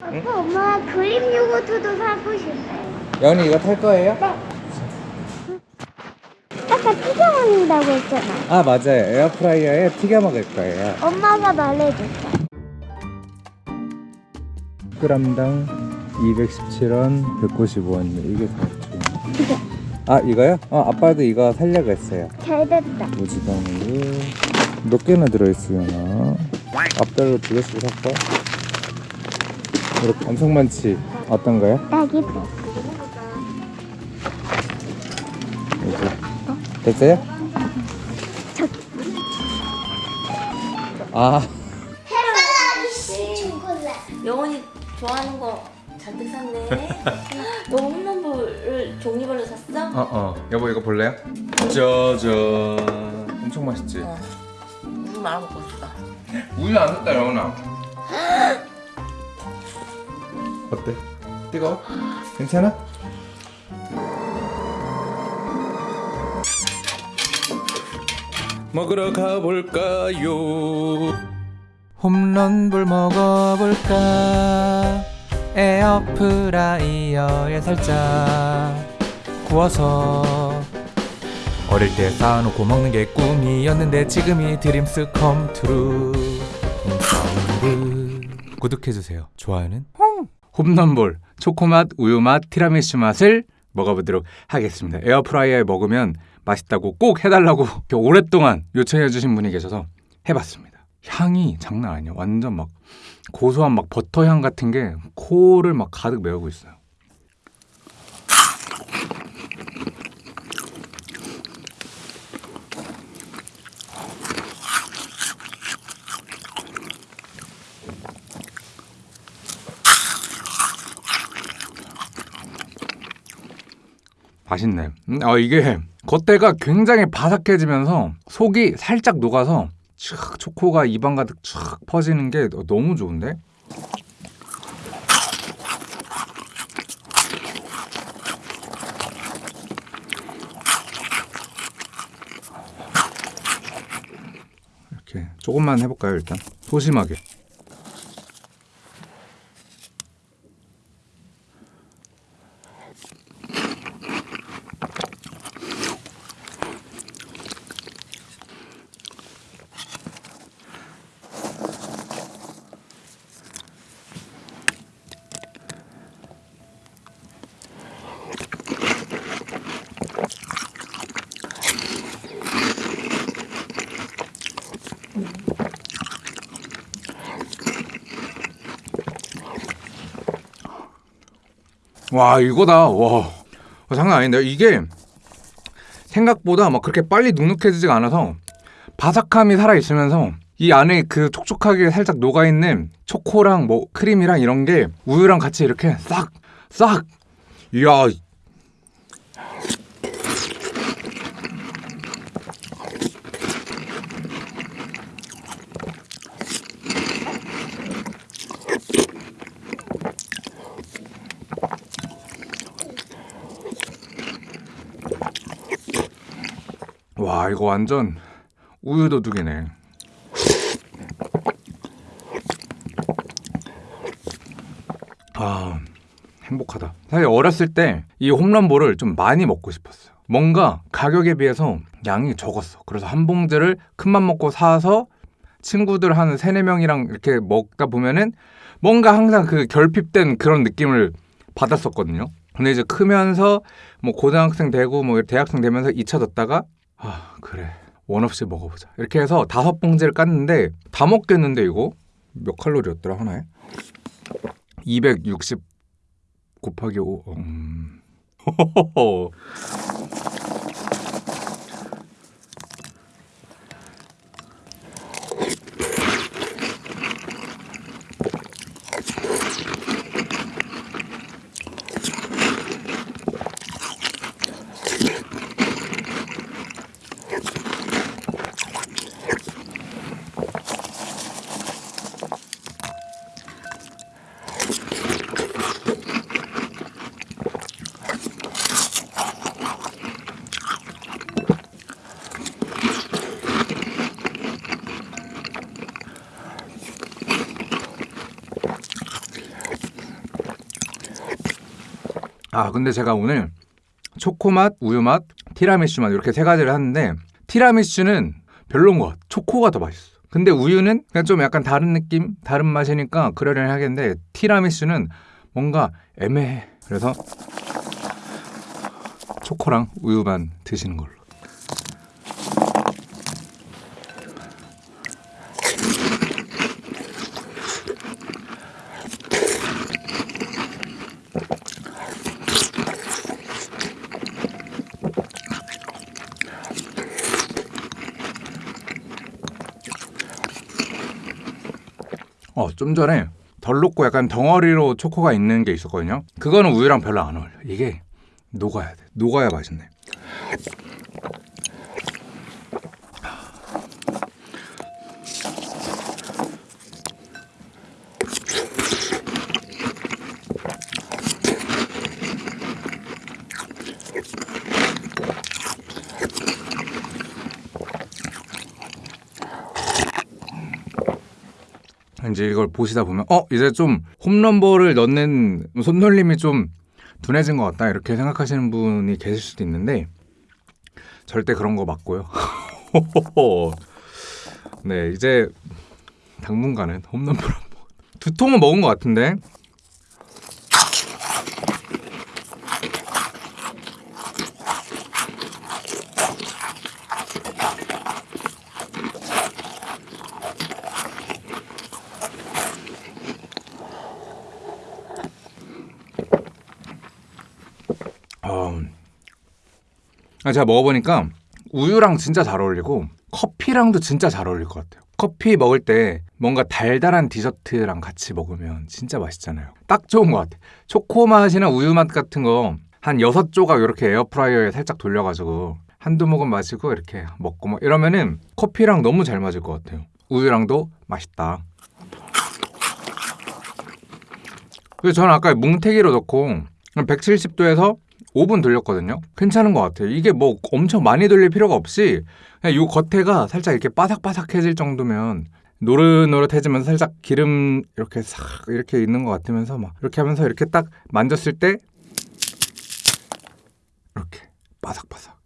아빠 엄마 그림 요거트도 사고 싶어요. 연이 이거 탈 거예요? 아까 튀겨 먹는다고 했잖아. 아 맞아요 에어프라이어에 튀겨 먹을 거예요 엄마가 말해줬어. g당 217원 195원 이게 다 좋은 아 이거요? 어 아빠도 이거 살려고 했어요 잘 됐다. 우유 몇 개나 들어있으려나 앞달로 두 개씩 샀고 이렇게 엄청 많지 어떤 거요? 딸기 이제 됐어요? 아 영원이 좋아하는 거 잔뜩 샀네. 너 홈런볼을 종류별로 샀어? 어 어 여보 이거 볼래요? 짜잔 엄청 맛있지? 어. 우유 말아 먹고 싶다. 우유 안 샀다 영훈아 어때? 뜨거워? 괜찮아? 먹으러 가볼까요? 홈런볼 먹어볼까? 에어프라이어에 살짝 구워서 어릴 때 쌓아놓고 먹는 게 꿈이었는데 지금이 dreams come true 구독해주세요 좋아요는 홈런볼 초코맛 우유맛 티라미수 맛을 먹어보도록 하겠습니다. 에어프라이어에 먹으면 맛있다고 꼭 해달라고 오랫동안 요청해주신 분이 계셔서 해봤습니다. 향이 장난 아니에요. 완전 막 고소한 막 버터향 같은 게 코를 막 가득 메우고 있어요 맛있네. 음, 아 이게 겉대가 굉장히 바삭해지면서 속이 살짝 녹아서 촥 초코가 입안 가득 촥 퍼지는 게 너- 너무 좋은데? 이렇게 조금만 해볼까요 일단 소심하게. 와 이거다. 와. 어, 장난 아닌데. 이게 생각보다 막 그렇게 빨리 눅눅해지지가 않아서 바삭함이 살아 있으면서 이 안에 그 촉촉하게 살짝 녹아 있는 초코랑 뭐 크림이랑 이런 게 우유랑 같이 이렇게 싹 싹. 이야 와 이거 완전 우유 도둑이네. 아 행복하다. 사실 어렸을 때 이 홈런볼을 좀 많이 먹고 싶었어요. 뭔가 가격에 비해서 양이 적었어. 그래서 한 봉지를 큰맘 먹고 사서 친구들 한 세네 명이랑 이렇게 먹다 보면은 뭔가 항상 그 결핍된 그런 느낌을 받았었거든요. 근데 이제 크면서 뭐 고등학생 되고 뭐 대학생 되면서 잊혀졌다가 아 그래. 원 없이 먹어보자. 이렇게 해서 다섯 봉지를 깠는데 다 먹겠는데 이거? 몇 칼로리였더라 하나에? 260 곱하기 5 음... 아 근데 제가 오늘 초코맛, 우유맛, 티라미슈 맛 이렇게 세 가지를 하는데 티라미슈는 별론 것 같아. 초코가 더 맛있어. 근데 우유는 그냥 좀 약간 다른 느낌, 다른 맛이니까 그러려니 하겠는데 티라미슈는 뭔가 애매해. 그래서 초코랑 우유만 드시는 걸로. 어, 좀 전에 덜 녹고 약간 덩어리로 초코가 있는 게 있었거든요. 그거는 우유랑 별로 안 어울려. 이게 녹아야 돼. 녹아야 맛있네. 이제 이걸 보시다 보면 어 이제 좀 홈런볼을 넣는 손놀림이 좀 둔해진 것 같다 이렇게 생각하시는 분이 계실 수도 있는데 절대 그런 거 맞고요. 네 이제 당분간은 홈런볼 두 통은 먹은 것 같은데 제가 먹어보니까 우유랑 진짜 잘 어울리고 커피랑도 진짜 잘 어울릴 것 같아요. 커피 먹을 때 뭔가 달달한 디저트랑 같이 먹으면 진짜 맛있잖아요. 딱 좋은 것 같아요. 초코 맛이나 우유 맛 같은 거 한 여섯 조각 이렇게 에어프라이어에 살짝 돌려가지고 한두 모금 마시고 이렇게 먹고 뭐 이러면은 커피랑 너무 잘 맞을 것 같아요. 우유랑도 맛있다. 그래서 저는 아까 뭉태기로 넣고 170도에서 5분 돌렸거든요. 괜찮은 것 같아요. 이게 뭐 엄청 많이 돌릴 필요가 없이 그냥 요 겉에가 살짝 이렇게 바삭바삭해질 정도면 노릇노릇해지면서 살짝 기름 이렇게 싹 이렇게 있는 것 같으면서 막 이렇게 하면서 이렇게 딱 만졌을 때 이렇게 바삭바삭.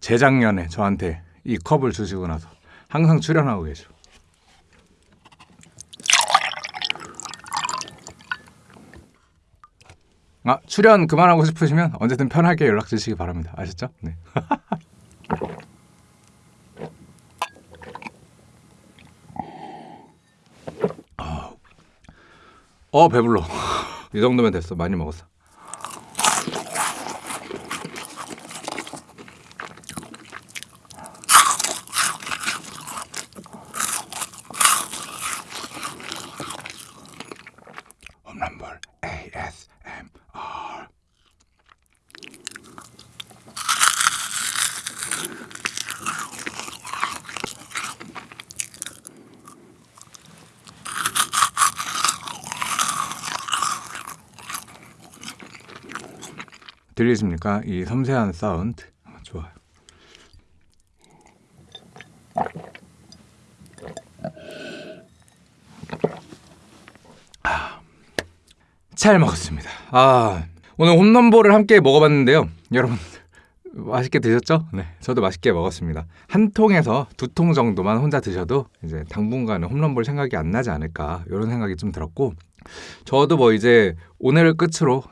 재작년에 저한테 이 컵을 주시고 나서 항상 출연하고 계셔. 아, 출연 그만하고 싶으시면 언제든 편하게 연락 주시기 바랍니다. 아셨죠? 네. 아. 어, 배불러. 이 정도면 됐어. 많이 먹었어. 홈런볼 ASMR 들리십니까? 이 섬세한 사운드 좋아요. 잘 먹었습니다. 아 오늘 홈런볼을 함께 먹어봤는데요, 여러분 맛있게 드셨죠? 네, 저도 맛있게 먹었습니다. 한 통에서 두 통 정도만 혼자 드셔도 이제 당분간은 홈런볼 생각이 안 나지 않을까 이런 생각이 좀 들었고, 저도 뭐 이제 오늘을 끝으로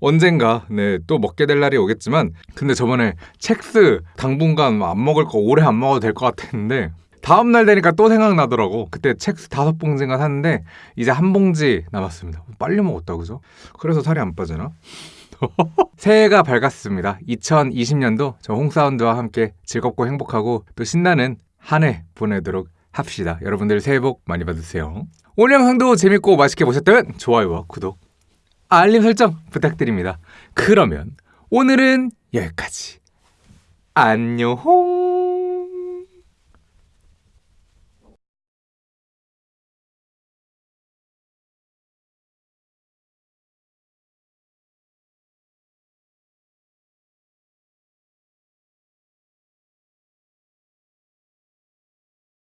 언젠가 네, 또 먹게 될 날이 오겠지만, 근데 저번에 첵스 당분간 안 먹을 거 오래 안 먹어도 될 것 같았는데. 다음 날 되니까 또 생각나더라고. 그때 첵스 다섯 봉지인가 샀는데 이제 한 봉지 남았습니다. 빨리 먹었다 그죠? 그래서 살이 안 빠지나? 새해가 밝았습니다. 2020년도 저 홍사운드와 함께 즐겁고 행복하고 또 신나는 한 해 보내도록 합시다. 여러분들 새해 복 많이 받으세요. 오늘 영상도 재밌고 맛있게 보셨다면 좋아요와 구독, 알림 설정 부탁드립니다. 그러면 오늘은 여기까지. 안녕.